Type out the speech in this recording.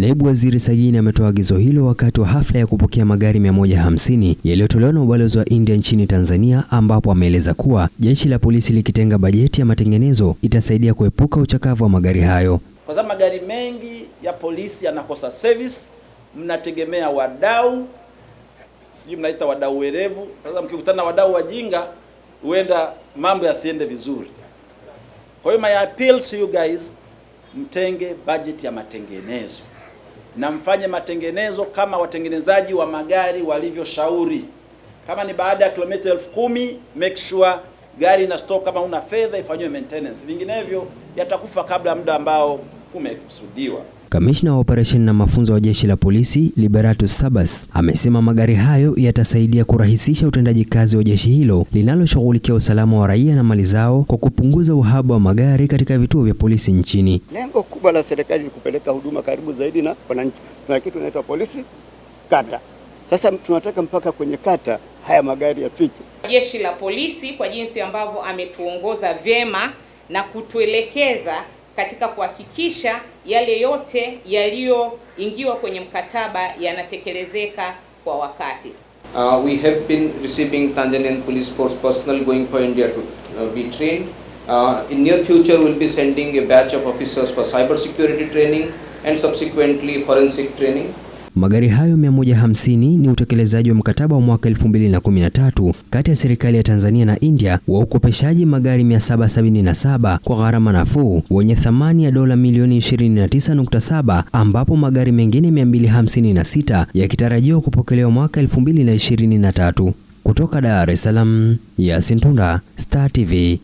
Naibu Waziri Sajini ametoa agizo hilo wakati wa hafla ya kupokea magari 150 yaliyotolewa na ubalozi wa India nchini Tanzania, ambapo ameeleza kuwa jeshi la polisi likitenga bajeti ya matengenezo itasaidia kuepuka uchakavu wa magari hayo. Kwa sababu magari mengi ya polisi yanakosa service, mnategemea wadau, sijui mnaita wadau werevu. Sasa mkikutana na wadau wajinga, huenda mambo yasiende vizuri. Kwa hiyo my appeal to you guys, mtenge budget ya matengenezo na mfanye matengenezo kama watengenezaji wa magari walivyoshauri. Kama ni baada ya kilomita elfu kumi make sure gari ina stock, kama una fedha ifanywe maintenance, vinginevyo yatakufa kabla muda ambao umekusudiwa. Kamishna wa operesheni na mafunzo wa jeshi la polisi Liberatus Sabas amesema magari hayo yatasaidia kurahisisha utendaji kazi wa jeshi hilo linaloshughulikia usalama wa raia na mali zao kwa kupunguza uhaba wa magari katika vituo vya polisi nchini. Lengo kubwa la serikali ni kupeleka huduma karibu zaidi na wananchi. Tuna kitu inaitwa polisi kata. Sasa tunataka mpaka kwenye kata haya magari yafike. Jeshi la polisi kwa jinsi ambavyo ametuongoza vyema na kutuelekeza katika kuhakikisha yale yote yaliyoingiwa kwenye mkataba yanatekelezeka kwa wakati. Uh, we have been receiving Tanzanian police force personnel going for India to uh, be trained. Uh, in near future, we'll be sending a batch of officers for cyber security training and subsequently forensic training. Magari hayo 150 ni utekelezaji wa mkataba wa mwaka 2013 kati ya serikali ya Tanzania na India wa ukopeshaji magari 777 kwa gharama nafuu wenye thamani ya dola milioni 29.7 ambapo magari mengine 256 yakitarajiwa kupokelewa mwaka 2023. Kutoka Dar es Salaam, Yasin Tunda, Star TV.